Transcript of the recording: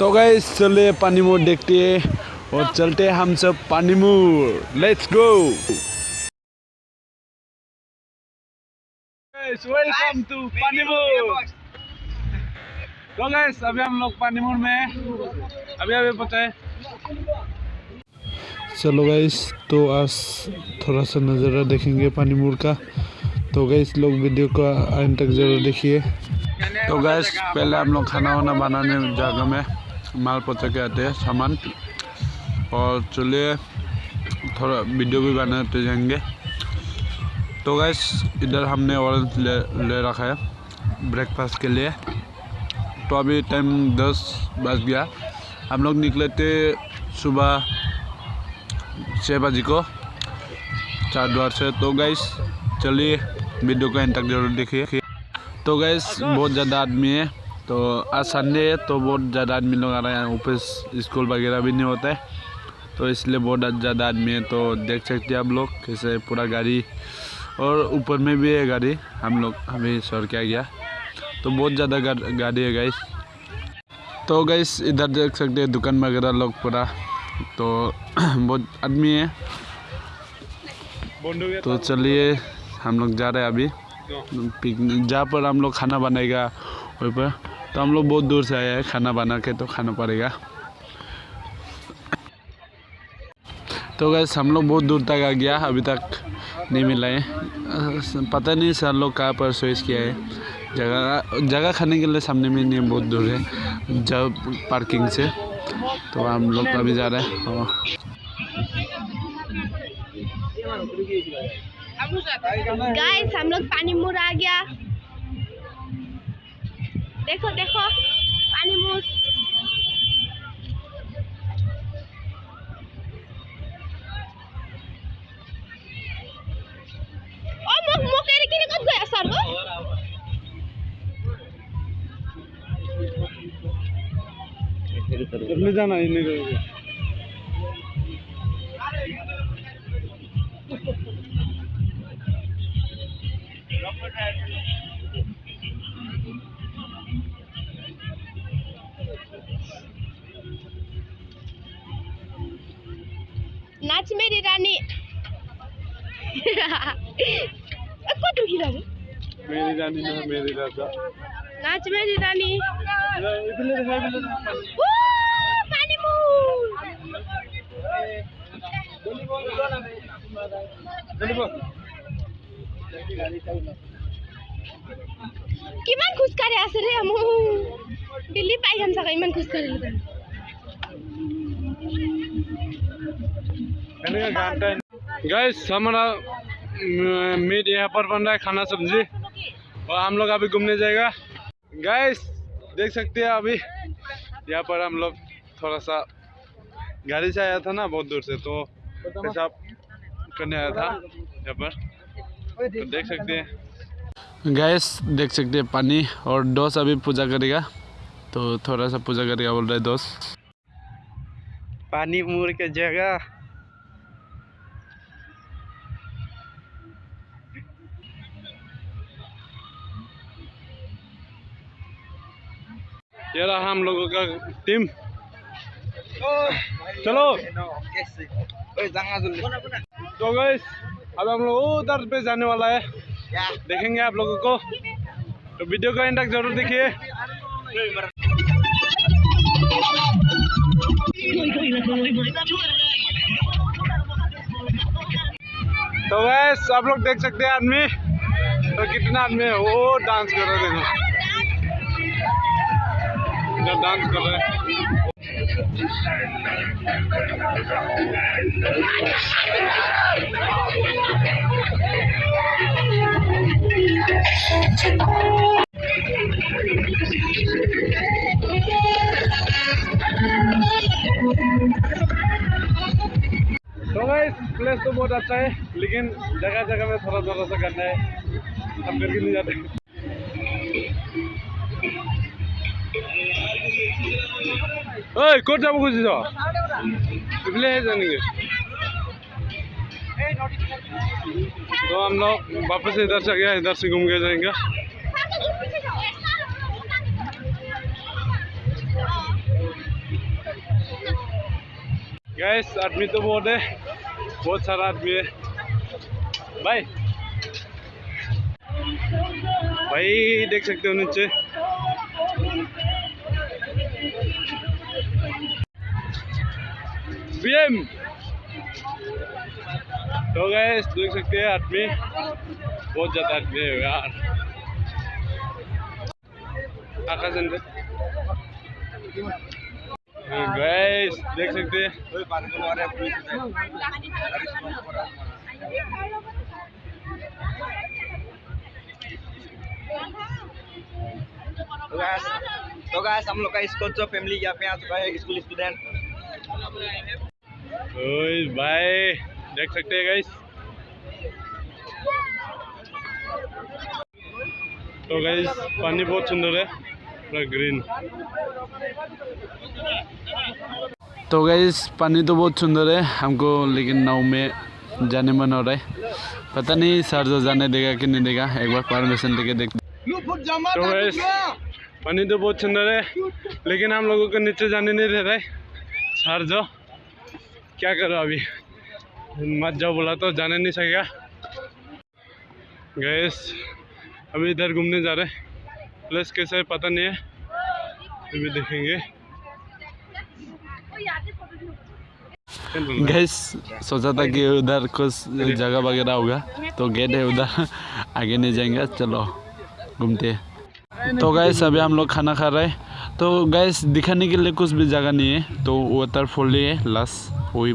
तो गए चले पानी मोड़ देखते हैं और चलते हैं हम सब पानी मोड़ लेट्स गो वेलकम टू पानी मोड़ तो गैस अभी हम लोग पानी मोड़ में हैं। अभी अभी पहुँचे चलो गैस तो आज थोड़ा सा नज़ारा देखेंगे पानी मोड़ का। तो गैस लोग वीडियो को अंत तक ज़रूर देखिए। तो गैस पहले हम लोग खाना वाना बनाने जगह में माल पहुँचा के आते हैं सामान और चलिए थोड़ा वीडियो भी बनाते जाएँगे तो गैस इधर हमने ऑरेंज ले ले रखा है ब्रेकफास्ट के लिए तो अभी टाइम दस बज गया हम लोग निकले थे सुबह छः बजे को चार द्वार से तो गैस चलिए वीडियो को एंड तक ज़रूर देखिए तो गैस बहुत ज़्यादा आदमी है तो आज संडे है तो बहुत ज़्यादा आदमी लोग आ रहे हैं ऑफ़िस स्कूल वगैरह भी नहीं होता। है तो इसलिए बहुत ज़्यादा आदमी है तो देख सकते हैं आप लोग कैसे पूरा गाड़ी और ऊपर में भी है गाड़ी हम लोग अभी सर क्या गया तो बहुत ज़्यादा गाड़ी है गाइस तो गैस इधर देख सकते हैं दुकान वगैरह लोग पूरा। तो बहुत आदमी है। तो चलिए हम लोग जा रहे हैं अभी। पिकनिक जहाँ पर हम लोग खाना बनाएगा वहीं पर। तो हम लोग बहुत दूर से आए हैं खाना बना के तो खाना पड़ेगा। तो गैस हम लोग बहुत दूर तक आ गया, अभी तक नहीं मिला है। पता नहीं सर लोग कहाँ पर चॉइस किया है। जगह जगह खाने के लिए सामने में नहीं, बहुत दूर है, जब पार्किंग से। तो हम लोग अभी जा रहे हैं। गाइस हम लोग पानी मुर आ गया। देखो देखो पानी मुर ओ मुख मुख केरी किन कत गयो सर गो ले जाना इन्हें नाच मेरी रानी कत ढुकिला रे मेरी रानी ना मेरी राजा नाच मेरी रानी इधर ले जा इधर ले ओ पानी मुर কিমান খোজ কাঢ়ি আছে ৰে মোৰ দিল্লী পাই যাম চাগে ইমান খোজ Gas हमारा मीट यहाँ पर बन रहा है खाना सब्ज़ी। और हम लोग अभी घूमने जाएगा। गैस देख सकते हैं अभी, यहाँ पर हम लोग थोड़ा सा गाड़ी से आया था ना बहुत दूर से तो पेशाब करने आया था यहाँ पर। तो देख सकते हैं। गैस देख सकते हैं पानी और दोस्त अभी पूजा करेगा। तो थोड़ा सा पूजा करेगा बोल रहे दोस्त। पानी मुड़ के जगह। ये रहा हम लोगों का टीम चलो। तो गैस अब हम लोग उधर पे जाने वाला है। देखेंगे आप लोगों को। तो वीडियो का एंड ज़रूर देखिए। तो गैस आप लोग देख सकते हैं आदमी। तो कितना आदमी है, वो डांस कर रहे देखो। डांस कर रहे तो गाइस प्लेस तो बहुत अच्छा है, लेकिन जगह जगह में थोड़ा थोड़ा सा करना है। हम करके नहीं जाते। छ इसलिए जानेंगे तो हम लोग वापस इधर से गया इधर से घूम के जाएँगे आदमी तो बहुत है। बहुत सारा आदमी है। भाई भाई, देख सकते हो नीचे। बीएम तो गैस देख सकते हैं, आदमी। बहुत ज़्यादा आदमी है यार। आकाश अंदर। गैस देख सकते हैं। तो गैस तो हम लोग का स्कूल जो फैमिली यहाँ पे आ चुका है, स्कूल स्टूडेंट भाई, देख सकते हैं गाइस तो गाइस पानी बहुत सुंदर है, पूरा ग्रीन तो गाइस पानी तो बहुत सुंदर है, हमको लेकिन नाव में जाने मन हो रहा है। पता नहीं सर जो जाने देगा कि नहीं देगा, एक बार परमिशन लेके देख। तो गाइस पानी तो बहुत सुंदर है, लेकिन हम लोगों को नीचे जाने नहीं दे रहा सर जो। क्या करो अभी? मत जाओ बोला तो जाने नहीं सकेगा। गैस अभी इधर घूमने जा रहे प्लस कैसा पता नहीं है। अभी देखेंगे। गैस सोचा था कि उधर कुछ जगह वगैरह होगा तो गेट है उधर। आगे नहीं जाएँगे, चलो, घूमते हैं। तो गैस अभी हम लोग खाना खा रहे हैं। तो गैस दिखाने के लिए कुछ भी जगह नहीं है तो वाटरफॉल ही है लास्ट वही